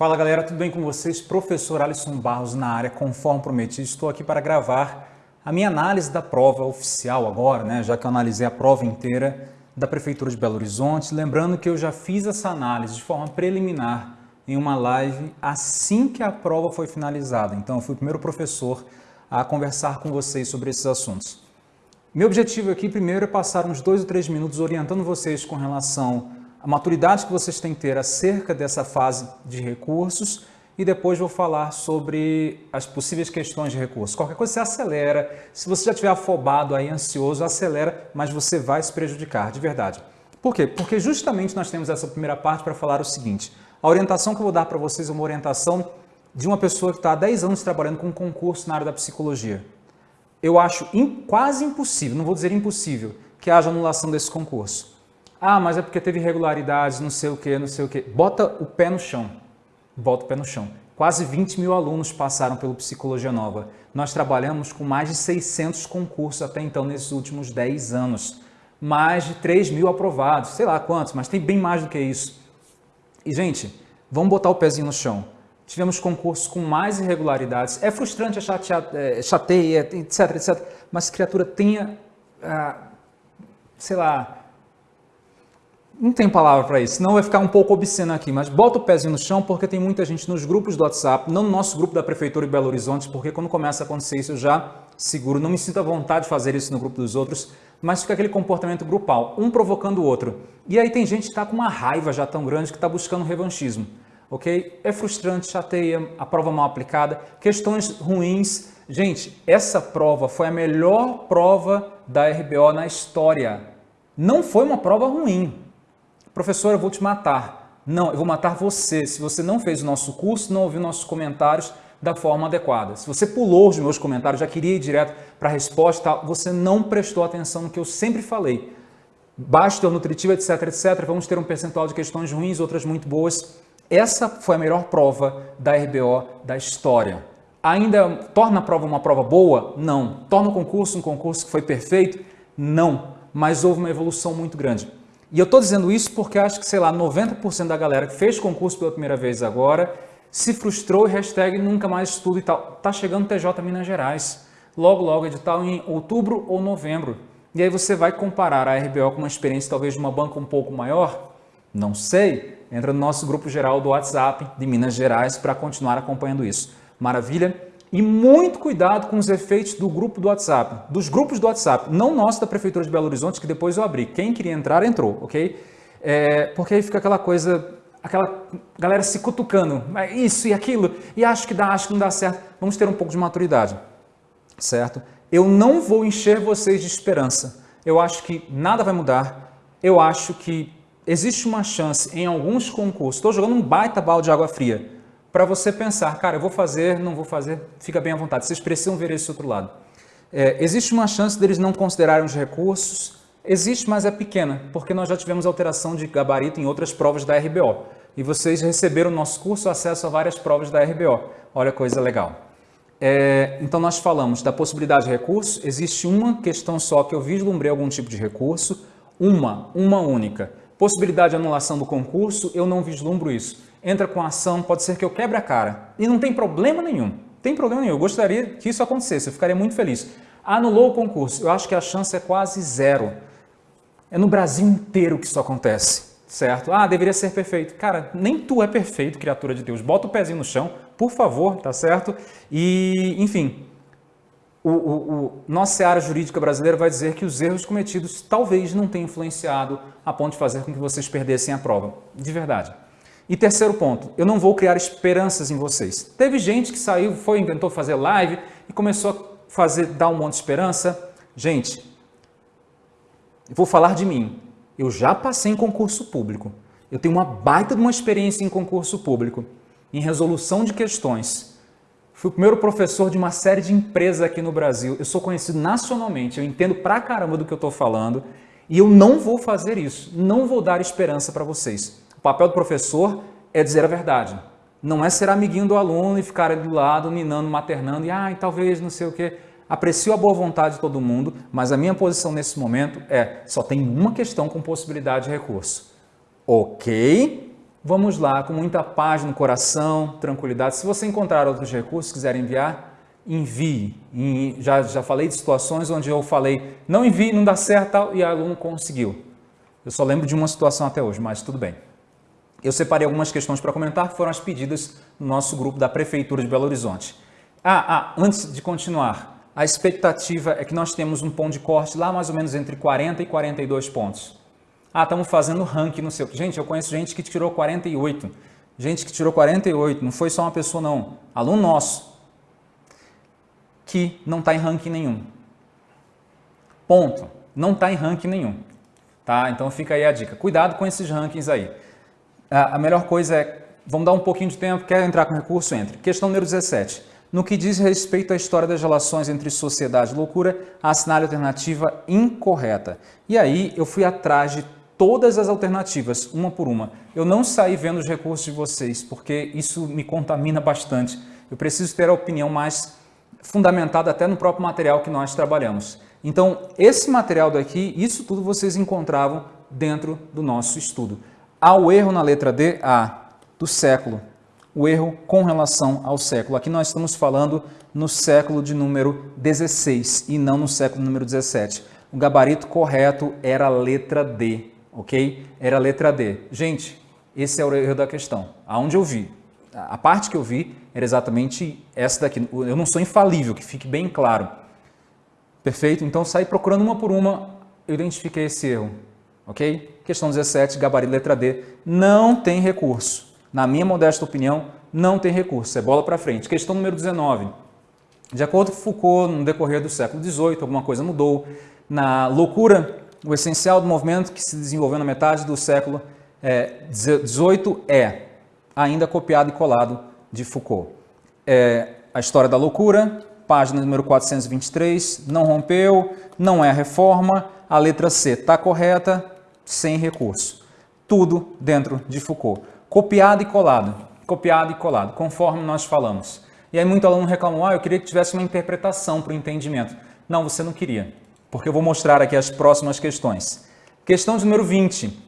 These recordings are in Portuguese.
Fala galera, tudo bem com vocês? Professor Alisson Barros na área, conforme prometido, estou aqui para gravar a minha análise da prova oficial agora, né? já que eu analisei a prova inteira da Prefeitura de Belo Horizonte. Lembrando que eu já fiz essa análise de forma preliminar em uma live assim que a prova foi finalizada. Então eu fui o primeiro professor a conversar com vocês sobre esses assuntos. Meu objetivo aqui primeiro é passar uns dois ou três minutos orientando vocês com relação a maturidade que vocês têm que ter acerca dessa fase de recursos e depois vou falar sobre as possíveis questões de recursos. Qualquer coisa você acelera, se você já estiver afobado aí, ansioso, acelera, mas você vai se prejudicar, de verdade. Por quê? Porque justamente nós temos essa primeira parte para falar o seguinte, a orientação que eu vou dar para vocês é uma orientação de uma pessoa que está há 10 anos trabalhando com um concurso na área da psicologia. Eu acho quase impossível, não vou dizer impossível, que haja anulação desse concurso. Ah, mas é porque teve irregularidades, não sei o que, não sei o que. Bota o pé no chão. Bota o pé no chão. Quase 20 mil alunos passaram pelo Psicologia Nova. Nós trabalhamos com mais de 600 concursos até então, nesses últimos 10 anos. Mais de 3 mil aprovados, sei lá quantos, mas tem bem mais do que isso. E, gente, vamos botar o pezinho no chão. Tivemos concursos com mais irregularidades. É frustrante, é chateia, é, chateia etc, etc. Mas criatura tenha, ah, sei lá, não tem palavra para isso, senão vai ficar um pouco obsceno aqui, mas bota o pezinho no chão porque tem muita gente nos grupos do WhatsApp, não no nosso grupo da Prefeitura de Belo Horizonte, porque quando começa a acontecer isso eu já seguro, não me sinto à vontade de fazer isso no grupo dos outros, mas fica aquele comportamento grupal, um provocando o outro. E aí tem gente que está com uma raiva já tão grande que está buscando revanchismo, ok? É frustrante, chateia, a prova mal aplicada, questões ruins. Gente, essa prova foi a melhor prova da RBO na história. Não foi uma prova ruim, Professor, eu vou te matar. Não, eu vou matar você. Se você não fez o nosso curso, não ouviu nossos comentários da forma adequada. Se você pulou os meus comentários, já queria ir direto para a resposta, você não prestou atenção no que eu sempre falei. Teor nutritivo, etc, etc. Vamos ter um percentual de questões ruins, outras muito boas. Essa foi a melhor prova da RBO da história. Ainda torna a prova uma prova boa? Não. Torna o concurso um concurso que foi perfeito? Não. Mas houve uma evolução muito grande. E eu estou dizendo isso porque acho que, sei lá, 90% da galera que fez concurso pela primeira vez agora se frustrou e hashtag nunca mais estudo e tal. Tá chegando TJ Minas Gerais. Logo, logo, edital em outubro ou novembro. E aí você vai comparar a RBO com uma experiência talvez de uma banca um pouco maior? Não sei. Entra no nosso grupo geral do WhatsApp de Minas Gerais para continuar acompanhando isso. Maravilha? E muito cuidado com os efeitos do grupo do WhatsApp, dos grupos do WhatsApp, não nosso da Prefeitura de Belo Horizonte, que depois eu abri. Quem queria entrar, entrou, ok? É, porque aí fica aquela coisa, aquela galera se cutucando, isso e aquilo, e acho que dá, acho que não dá certo. Vamos ter um pouco de maturidade, certo? Eu não vou encher vocês de esperança. Eu acho que nada vai mudar. Eu acho que existe uma chance em alguns concursos. Estou jogando um baita balde de água fria para você pensar, cara, eu vou fazer, não vou fazer, fica bem à vontade. Vocês precisam ver esse outro lado. É, existe uma chance deles não considerarem os recursos? Existe, mas é pequena, porque nós já tivemos alteração de gabarito em outras provas da RBO. E vocês receberam no nosso curso acesso a várias provas da RBO. Olha coisa legal. É, então nós falamos da possibilidade de recurso, existe uma questão só que eu vislumbrei algum tipo de recurso, uma, uma única. Possibilidade de anulação do concurso, eu não vislumbro isso entra com ação, pode ser que eu quebre a cara. E não tem problema nenhum. Tem problema nenhum. Eu gostaria que isso acontecesse, eu ficaria muito feliz. Anulou o concurso, eu acho que a chance é quase zero. É no Brasil inteiro que isso acontece, certo? Ah, deveria ser perfeito. Cara, nem tu é perfeito, criatura de Deus. Bota o pezinho no chão, por favor, tá certo? E, enfim, o, o, o, nossa área jurídica brasileira vai dizer que os erros cometidos talvez não tenham influenciado a ponto de fazer com que vocês perdessem a prova. De verdade. E terceiro ponto, eu não vou criar esperanças em vocês. Teve gente que saiu, foi, inventou fazer live e começou a fazer, dar um monte de esperança. Gente, vou falar de mim. Eu já passei em concurso público. Eu tenho uma baita de uma experiência em concurso público, em resolução de questões. Fui o primeiro professor de uma série de empresas aqui no Brasil. Eu sou conhecido nacionalmente, eu entendo pra caramba do que eu estou falando e eu não vou fazer isso. Não vou dar esperança para vocês. O papel do professor é dizer a verdade. Não é ser amiguinho do aluno e ficar do lado, ninando, maternando e, ah, talvez não sei o quê. Aprecio a boa vontade de todo mundo, mas a minha posição nesse momento é, só tem uma questão com possibilidade de recurso. Ok, Vamos lá, com muita paz no coração, tranquilidade. Se você encontrar outros recursos, quiser enviar, envie. Já, já falei de situações onde eu falei, não envie, não dá certo tal, e o aluno conseguiu. Eu só lembro de uma situação até hoje, mas tudo bem. Eu separei algumas questões para comentar, que foram as pedidas no nosso grupo da Prefeitura de Belo Horizonte. Ah, ah, antes de continuar, a expectativa é que nós temos um ponto de corte lá mais ou menos entre 40 e 42 pontos. Ah, estamos fazendo ranking no seu. Gente, eu conheço gente que tirou 48. Gente que tirou 48, não foi só uma pessoa não, aluno nosso, que não está em ranking nenhum. Ponto. Não está em ranking nenhum. Tá? Então fica aí a dica. Cuidado com esses rankings aí. A melhor coisa é, vamos dar um pouquinho de tempo, quer entrar com recurso, entre. Questão número 17. No que diz respeito à história das relações entre sociedade e loucura, assinale a alternativa incorreta. E aí eu fui atrás de todas as alternativas, uma por uma. Eu não saí vendo os recursos de vocês, porque isso me contamina bastante. Eu preciso ter a opinião mais fundamentada até no próprio material que nós trabalhamos. Então, esse material daqui, isso tudo vocês encontravam dentro do nosso estudo. Há o erro na letra D, A, do século. O erro com relação ao século. Aqui nós estamos falando no século de número 16 e não no século número 17. O gabarito correto era a letra D ok? Era a letra D. Gente, esse é o erro da questão. Aonde eu vi, a parte que eu vi era exatamente essa daqui. Eu não sou infalível, que fique bem claro. Perfeito? Então, saí procurando uma por uma, eu identifiquei esse erro, ok? Questão 17, gabarito letra D, não tem recurso. Na minha modesta opinião, não tem recurso, é bola para frente. Questão número 19. De acordo com Foucault, no decorrer do século XVIII, alguma coisa mudou. Na loucura o essencial do movimento que se desenvolveu na metade do século XVIII é, é ainda copiado e colado de Foucault. É a História da Loucura, página número 423, não rompeu, não é a reforma, a letra C está correta, sem recurso. Tudo dentro de Foucault. Copiado e colado, copiado e colado, conforme nós falamos. E aí muito aluno reclamou, ah, eu queria que tivesse uma interpretação para o entendimento. Não, você não queria porque eu vou mostrar aqui as próximas questões. Questão número 20.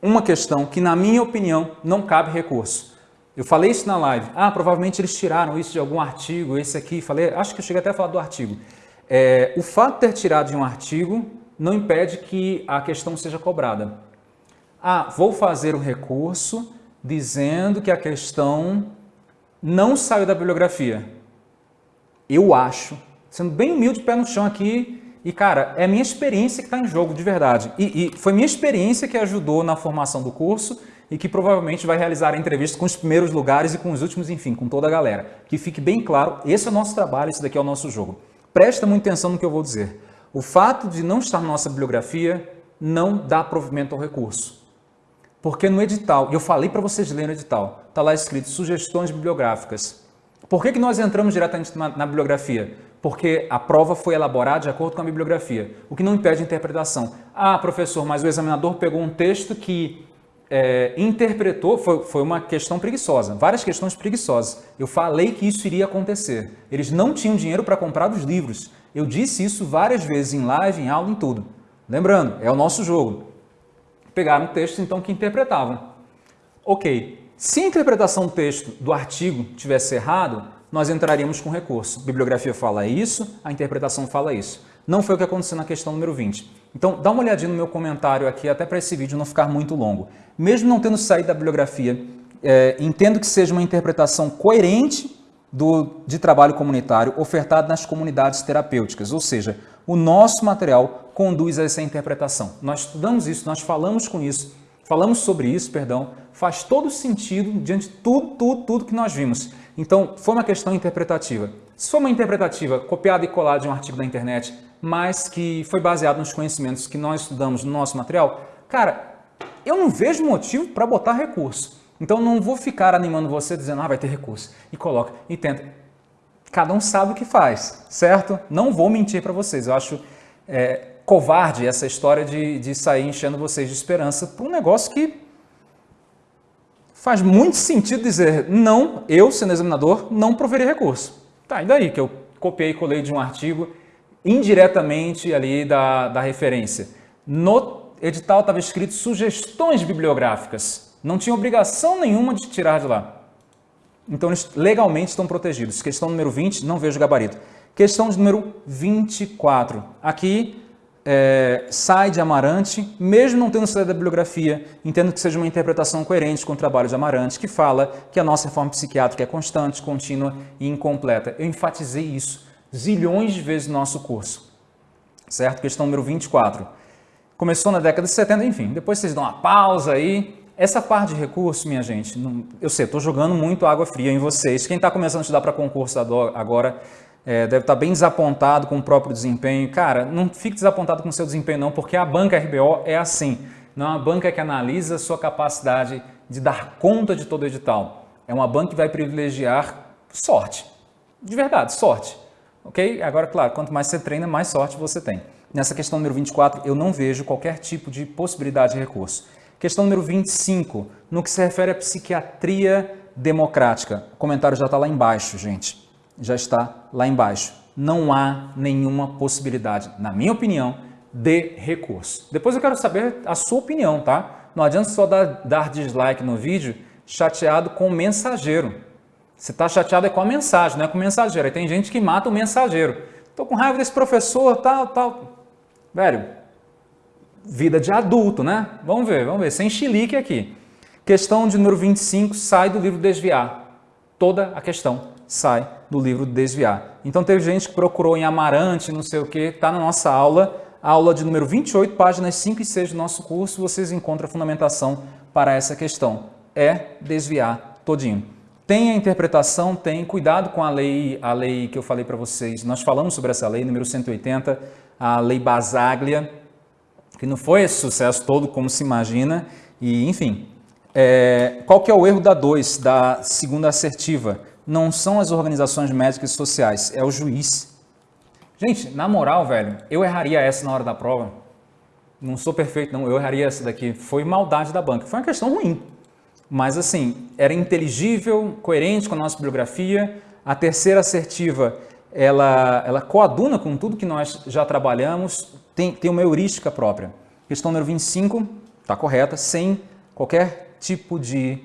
Uma questão que, na minha opinião, não cabe recurso. Eu falei isso na live. Ah, provavelmente eles tiraram isso de algum artigo, esse aqui. Falei, acho que eu cheguei até a falar do artigo. É, o fato de ter tirado de um artigo não impede que a questão seja cobrada. Ah, vou fazer o recurso dizendo que a questão não saiu da bibliografia. Eu acho sendo bem humilde, pé no chão aqui. E, cara, é minha experiência que está em jogo, de verdade. E, e, foi minha experiência que ajudou na formação do curso e que provavelmente vai realizar a entrevista com os primeiros lugares e com os últimos, enfim, com toda a galera. Que fique bem claro, esse é o nosso trabalho, esse daqui é o nosso jogo. Presta muita atenção no que eu vou dizer. O fato de não estar na nossa bibliografia não dá provimento ao recurso. Porque no edital, e eu falei para vocês lerem o edital, está lá escrito sugestões bibliográficas. Por que, que nós entramos diretamente na, na bibliografia? porque a prova foi elaborada de acordo com a bibliografia, o que não impede a interpretação. Ah, professor, mas o examinador pegou um texto que é, interpretou, foi, foi uma questão preguiçosa, várias questões preguiçosas. Eu falei que isso iria acontecer. Eles não tinham dinheiro para comprar os livros. Eu disse isso várias vezes em live, em aula, em tudo. Lembrando, é o nosso jogo. Pegaram textos então que interpretavam. Ok, se a interpretação do texto do artigo tivesse errado, nós entraríamos com recurso. Bibliografia fala isso, a interpretação fala isso. Não foi o que aconteceu na questão número 20. Então, dá uma olhadinha no meu comentário aqui, até para esse vídeo não ficar muito longo. Mesmo não tendo saído da bibliografia, é, entendo que seja uma interpretação coerente do, de trabalho comunitário ofertado nas comunidades terapêuticas, ou seja, o nosso material conduz a essa interpretação. Nós estudamos isso, nós falamos com isso, falamos sobre isso, perdão, faz todo sentido diante de tudo, tudo, tudo que nós vimos. Então, foi uma questão interpretativa. Se for uma interpretativa copiada e colada de um artigo da internet, mas que foi baseado nos conhecimentos que nós estudamos no nosso material, cara, eu não vejo motivo para botar recurso. Então, não vou ficar animando você dizendo, ah, vai ter recurso. E coloca, e tenta. Cada um sabe o que faz, certo? Não vou mentir para vocês. Eu acho é, covarde essa história de, de sair enchendo vocês de esperança para um negócio que faz muito sentido dizer não, eu, sendo examinador, não proverei recurso. Tá, e daí que eu copiei e colei de um artigo indiretamente ali da, da referência. No edital estava escrito sugestões bibliográficas. Não tinha obrigação nenhuma de tirar de lá. Então, eles legalmente estão protegidos. Questão número 20, não vejo gabarito. Questão número 24. Aqui, é, sai de Amarante, mesmo não tendo saído da bibliografia, entendo que seja uma interpretação coerente com o trabalho de Amarante, que fala que a nossa reforma psiquiátrica é constante, contínua e incompleta. Eu enfatizei isso zilhões de vezes no nosso curso. Certo? Questão número 24. Começou na década de 70, enfim, depois vocês dão uma pausa aí, essa parte de recurso, minha gente, não, eu sei, estou jogando muito água fria em vocês. Quem está começando a estudar para concurso agora é, deve estar tá bem desapontado com o próprio desempenho. Cara, não fique desapontado com o seu desempenho não, porque a banca RBO é assim. Não é uma banca que analisa a sua capacidade de dar conta de todo edital. É uma banca que vai privilegiar sorte. De verdade, sorte. Ok? Agora, claro, quanto mais você treina, mais sorte você tem. Nessa questão número 24, eu não vejo qualquer tipo de possibilidade de recurso. Questão número 25, no que se refere à psiquiatria democrática. O comentário já está lá embaixo, gente. Já está lá embaixo. Não há nenhuma possibilidade, na minha opinião, de recurso. Depois eu quero saber a sua opinião, tá? Não adianta só dar, dar dislike no vídeo chateado com o mensageiro. Você está chateado é com a mensagem, não é com o mensageiro. Aí tem gente que mata o mensageiro. Estou com raiva desse professor, tal, tal. Velho, vida de adulto, né? Vamos ver, vamos ver, sem chilique aqui. Questão de número 25 sai do livro Desviar. Toda a questão sai do livro Desviar. Então teve gente que procurou em Amarante, não sei o que, está na nossa aula, aula de número 28, páginas 5 e 6 do nosso curso, vocês encontram a fundamentação para essa questão. É desviar todinho. Tem a interpretação, tem cuidado com a lei, a lei que eu falei para vocês. Nós falamos sobre essa lei, número 180, a lei Basaglia, que não foi esse sucesso todo como se imagina, e enfim. É, qual que é o erro da 2, da segunda assertiva? Não são as organizações médicas e sociais, é o juiz. Gente, na moral, velho, eu erraria essa na hora da prova. Não sou perfeito, não, eu erraria essa daqui. Foi maldade da banca, foi uma questão ruim. Mas assim, era inteligível, coerente com a nossa bibliografia. A terceira assertiva, ela, ela coaduna com tudo que nós já trabalhamos, tem, tem uma heurística própria. Questão número 25 está correta, sem qualquer tipo de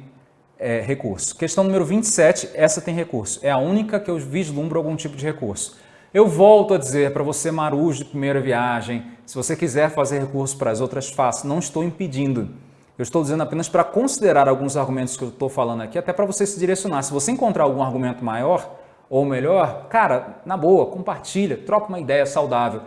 é, recurso. Questão número 27, essa tem recurso. É a única que eu vislumbro algum tipo de recurso. Eu volto a dizer para você, marujo de primeira viagem, se você quiser fazer recurso para as outras, faça. Não estou impedindo. Eu estou dizendo apenas para considerar alguns argumentos que eu estou falando aqui, até para você se direcionar. Se você encontrar algum argumento maior ou melhor, cara, na boa, compartilha, troca uma ideia saudável.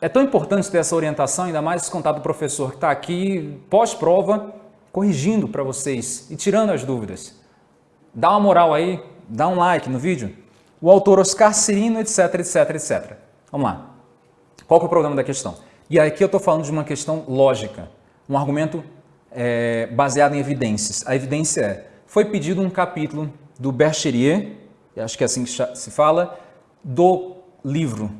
É tão importante ter essa orientação, ainda mais esse contato do professor que está aqui pós-prova, corrigindo para vocês e tirando as dúvidas. Dá uma moral aí, dá um like no vídeo. O autor Oscar Cirino, etc, etc, etc. Vamos lá. Qual é o problema da questão? E aqui eu estou falando de uma questão lógica, um argumento é, baseado em evidências. A evidência é, foi pedido um capítulo do Bercherier, acho que é assim que se fala, do livro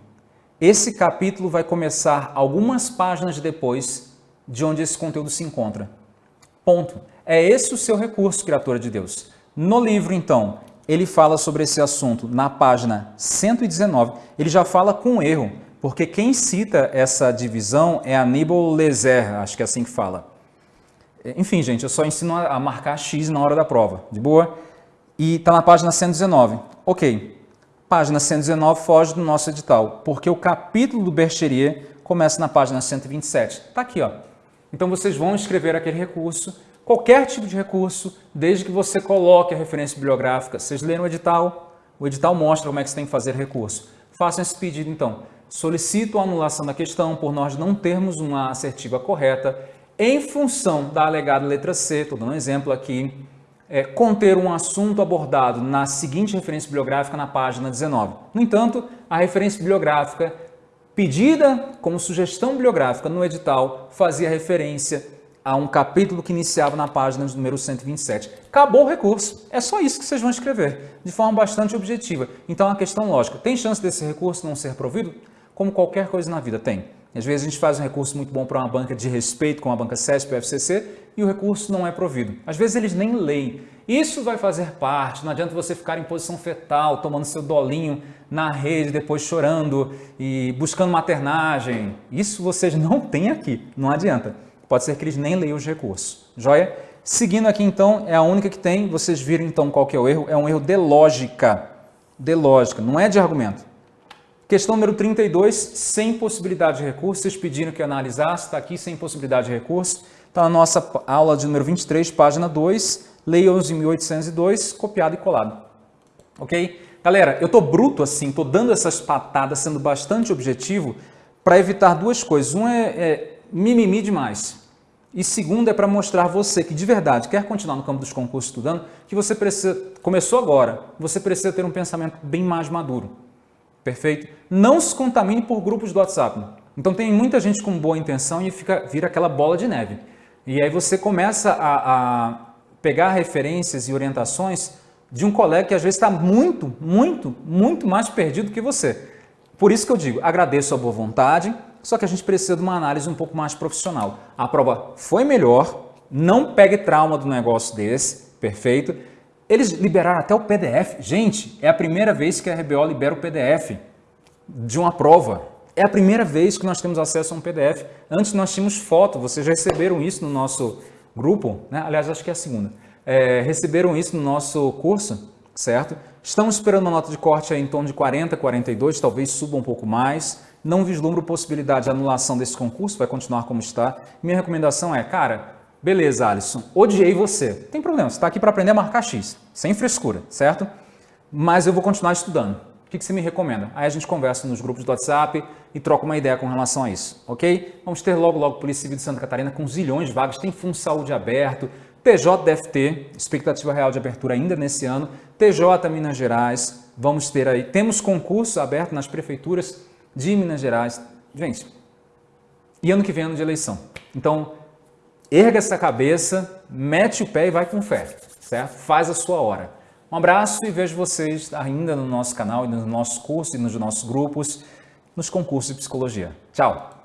esse capítulo vai começar algumas páginas depois de onde esse conteúdo se encontra. Ponto. É esse o seu recurso, criatura de Deus. No livro, então, ele fala sobre esse assunto na página 119. Ele já fala com erro, porque quem cita essa divisão é Aníbal Lezer, acho que é assim que fala. Enfim, gente, eu só ensino a marcar X na hora da prova, de boa? E está na página 119. Ok. Página 119 foge do nosso edital, porque o capítulo do Bercherier começa na página 127. Está aqui, ó. Então vocês vão escrever aquele recurso, qualquer tipo de recurso, desde que você coloque a referência bibliográfica. Vocês leram o edital, o edital mostra como é que você tem que fazer recurso. Façam esse pedido então. Solicito a anulação da questão por nós não termos uma assertiva correta em função da alegada letra C, estou dando um exemplo aqui, é, conter um assunto abordado na seguinte referência bibliográfica na página 19. No entanto, a referência bibliográfica pedida como sugestão bibliográfica no edital fazia referência a um capítulo que iniciava na página número 127. Acabou o recurso. É só isso que vocês vão escrever, de forma bastante objetiva. Então, é uma questão lógica. Tem chance desse recurso não ser provido? Como qualquer coisa na vida, tem. Às vezes a gente faz um recurso muito bom para uma banca de respeito, como a banca CESP, o FCC, e o recurso não é provido. Às vezes eles nem leem. Isso vai fazer parte, não adianta você ficar em posição fetal, tomando seu dolinho na rede, depois chorando e buscando maternagem. Isso vocês não têm aqui, não adianta. Pode ser que eles nem leiam os recursos. Joia? Seguindo aqui então, é a única que tem, vocês viram então qual que é o erro, é um erro de lógica, de lógica, não é de argumento. Questão número 32, sem possibilidade de recurso, vocês pediram que eu analisasse, está aqui sem possibilidade de recurso, está na nossa aula de número 23, página 2, lei 11.802, copiado e colado. Ok? Galera, eu estou bruto assim, estou dando essas patadas, sendo bastante objetivo, para evitar duas coisas. Um é, é mimimi demais. E segundo é para mostrar você que de verdade quer continuar no campo dos concursos estudando, que você precisa, começou agora, você precisa ter um pensamento bem mais maduro. Perfeito? Não se contamine por grupos do WhatsApp. Então tem muita gente com boa intenção e fica, vira aquela bola de neve. E aí você começa a, a pegar referências e orientações de um colega que às vezes está muito, muito, muito mais perdido que você. Por isso que eu digo, agradeço a boa vontade, só que a gente precisa de uma análise um pouco mais profissional. A prova foi melhor, não pegue trauma do negócio desse, perfeito? Eles liberaram até o PDF. Gente, é a primeira vez que a RBO libera o PDF de uma prova. É a primeira vez que nós temos acesso a um PDF. Antes nós tínhamos foto, vocês receberam isso no nosso grupo, né? aliás, acho que é a segunda. É, receberam isso no nosso curso, certo? Estamos esperando uma nota de corte em torno de 40, 42, talvez suba um pouco mais. Não vislumbro possibilidade de anulação desse concurso, vai continuar como está. Minha recomendação é, cara, beleza, Alisson, odiei você. Tem problema, você está aqui para aprender a marcar X, sem frescura, certo? Mas eu vou continuar estudando. O que você me recomenda? Aí a gente conversa nos grupos do WhatsApp e troca uma ideia com relação a isso, ok? Vamos ter logo, logo Polícia Civil de Santa Catarina com zilhões de vagas, tem Fundo Saúde aberto, TJ deve ter, expectativa real de abertura ainda nesse ano, TJ Minas Gerais, vamos ter aí, temos concurso aberto nas prefeituras de Minas Gerais. Gente, e ano que vem é ano de eleição. Então, erga essa cabeça, mete o pé e vai com fé, certo? Faz a sua hora. Um abraço e vejo vocês ainda no nosso canal e nos nossos cursos e nos nossos grupos, nos concursos de psicologia. Tchau!